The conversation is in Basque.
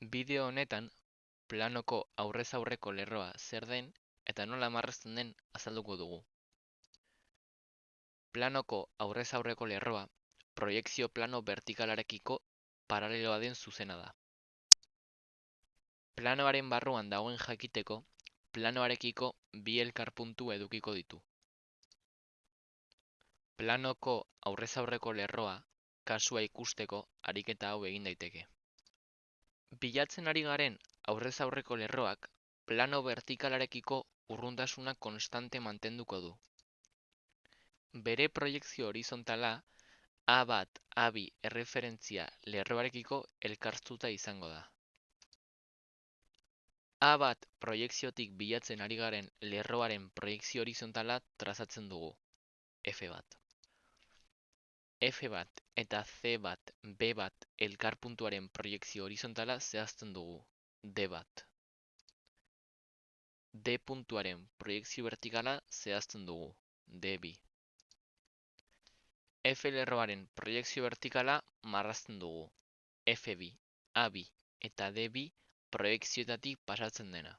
Bideo honetan, planoko aurrez aurreko lerroa zer den eta nola marrazten den azalduko dugu. Planoko aurrez aurreko lerroa proiekzio plano vertikalarekiko paraleloa den zuzena da. Planoaren barruan dagoen jakiteko, planoarekiko bi elkarpuntu edukiko ditu. Planoko aurrez aurreko lerroa kasua ikusteko ariketa hau egin daiteke. Bilatzen ari garen aurrez aurreko lerroak plano vertikalarekiko urruntasuna konstante mantenduko du. Bere proiekzio horizontala A bat A2 erreferentzia lerroarekiko elkartuta izango da. A bat proiekziotik bilatzen ari garen lerroaren proiekzio horizontala trazatzen dugu, F bat. F bat eta C bat B bat elkarpuntuaren proiekzio horizontala zehazten dugu, D bat. D puntuaren proiekzio vertikala zehazten dugu, D2. F lerroaren proiekzio vertikala marrazten dugu, F2, A2 eta D2 proiekzioetatik pasatzen dena.